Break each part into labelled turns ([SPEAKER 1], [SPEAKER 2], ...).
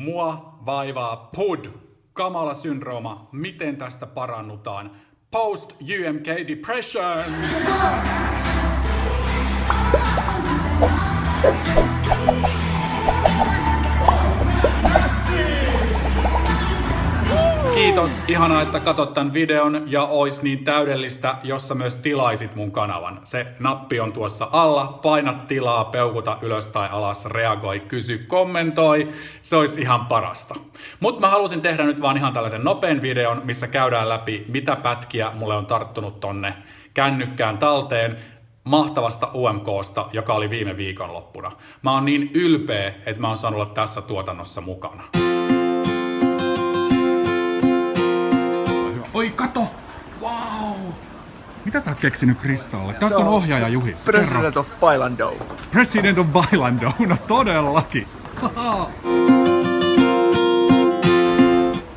[SPEAKER 1] Mua vaivaa PUD, kamala syndrooma. Miten tästä parannutaan? Post UMK depression! Kiitos, ihanaa, että katsot tämän videon ja ois niin täydellistä, jossa myös tilaisit mun kanavan. Se nappi on tuossa alla, paina tilaa, peukuta ylös tai alas, reagoi, kysy, kommentoi, se olisi ihan parasta. Mutta mä halusin tehdä nyt vaan ihan tällaisen nopean videon, missä käydään läpi, mitä pätkiä mulle on tarttunut tonne kännykkään talteen, mahtavasta UMKsta, joka oli viime viikonloppuna. Mä oon niin ylpeä, että mä oon saanut olla tässä tuotannossa mukana. Kato! Wow! Mitä sä oot keksinyt Kristalle? Tässä on ohjaaja Juhi.
[SPEAKER 2] President of Bailando.
[SPEAKER 1] President of Bailando. No todellakin.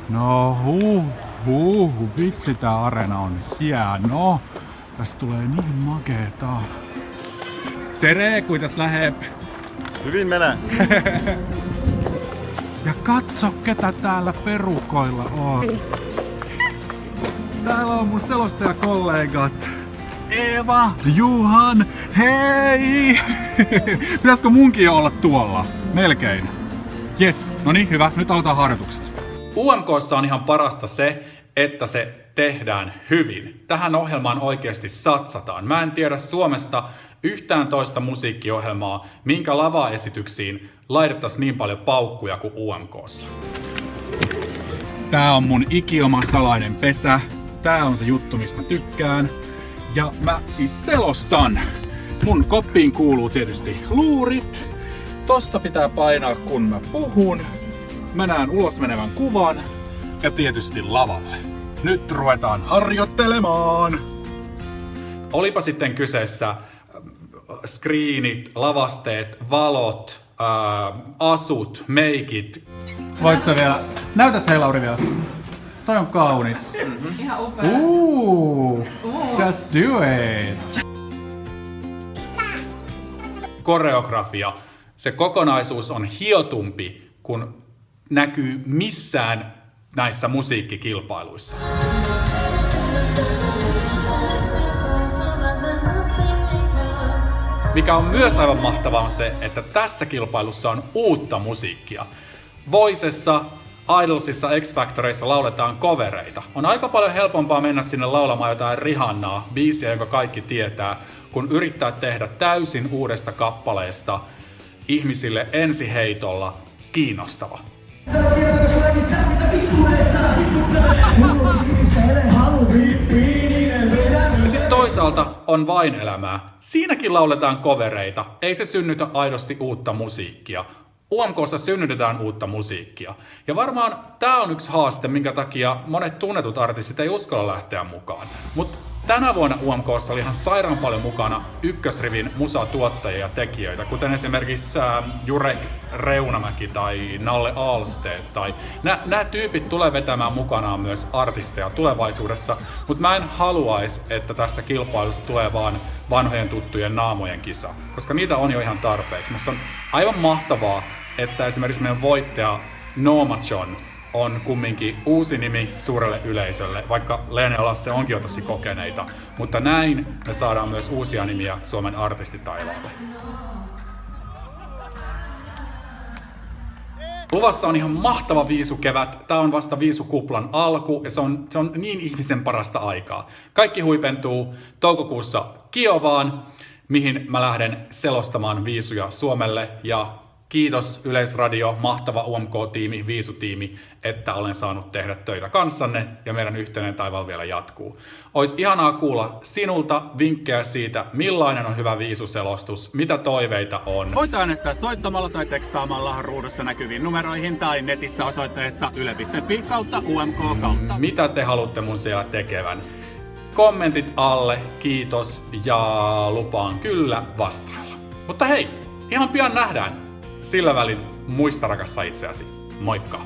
[SPEAKER 1] no huh, huh, vitsi tää arena on hieno. Tästä tulee niin makeeta. Tere, kuitas lähep?
[SPEAKER 2] Hyvin menee.
[SPEAKER 1] Ja katso, ketä täällä perukoilla on. Täällä on mun selostajakollegat. Eeva, Juhan, hei! Pitäisikö munkin olla tuolla? Melkein. Yes, no niin, hyvä. Nyt aloitetaan harjoitukset. UMKssa on ihan parasta se, että se tehdään hyvin. Tähän ohjelmaan oikeasti satsataan. Mä en tiedä Suomesta yhtään toista musiikkiohjelmaa, minkä lavaesityksiin laitettaisiin niin paljon paukkuja kuin UMKssa. Tää on mun ikioma salainen pesä. Tää on se juttu, mistä tykkään. Ja mä siis selostan. Mun koppiin kuuluu tietysti luurit. Tosta pitää painaa kun mä puhun. Mä näen ulos menevän kuvan. Ja tietysti lavalle. Nyt ruvetaan harjoittelemaan! Olipa sitten kyseessä äh, screenit, lavasteet, valot, ää, asut, meikit.
[SPEAKER 3] Voit vielä... Näytäs hei Lauri vielä. Toi on kaunis.
[SPEAKER 4] Ihan upea.
[SPEAKER 3] Ooh, just do it.
[SPEAKER 1] koreografia, se kokonaisuus on hiotumpi kuin näkyy missään näissä musiikkikilpailuissa. Mikä on myös aivan mahtavaa on se, että tässä kilpailussa on uutta musiikkia. Voisessa, Idolsissa, X-Factoreissa lauletaan kovereita. On aika paljon helpompaa mennä sinne laulamaan jotain Rihannaa, biisiä, jonka kaikki tietää, kun yrittää tehdä täysin uudesta kappaleesta ihmisille ensiheitolla kiinnostava. Sitten toisaalta on vain elämää. Siinäkin lauletaan kovereita, ei se synnytä aidosti uutta musiikkia. UMKssa synnytetään uutta musiikkia. Ja varmaan tämä on yksi haaste, minkä takia monet tunnetut artistit ei uskalla lähteä mukaan. Mutta tänä vuonna UMKssa oli ihan sairaan paljon mukana ykkösrivin musatuottajia ja tekijöitä, kuten esimerkiksi äh, Jurek Reunamäki tai Nalle Alsteet. Tai nämä tyypit tulee vetämään mukanaan myös artisteja tulevaisuudessa, mutta mä en haluaisi, että tästä kilpailusta tulee vaan vanhojen tuttujen naamojen kisa, koska niitä on jo ihan tarpeeksi. Musta on aivan mahtavaa, että esimerkiksi meidän voittaja Nooma John on kumminkin uusi nimi suurelle yleisölle, vaikka Leene ja Lasse onkin jo tosi kokeneita. Mutta näin me saadaan myös uusia nimiä Suomen artistitaivaalle. Luvassa on ihan mahtava viisukevät. Tää on vasta viisukuplan alku ja se on, se on niin ihmisen parasta aikaa. Kaikki huipentuu toukokuussa Kiovaan, mihin mä lähden selostamaan viisuja Suomelle ja Kiitos Yleisradio, mahtava UMK-tiimi, Viisutiimi, että olen saanut tehdä töitä kanssanne ja meidän yhteinen taival vielä jatkuu. Olisi ihanaa kuulla sinulta vinkkejä siitä, millainen on hyvä viisuselostus, mitä toiveita on. Voit äänestää soittamalla tai tekstaamalla ruudussa näkyviin numeroihin tai netissä osoitteessa yle.fi kautta UMK kautta. Mitä te haluatte mun siellä tekevän? Kommentit alle, kiitos ja lupaan kyllä vastailla. Mutta hei, ihan pian nähdään. Sillä välin muista rakastaa itseäsi. Moikka!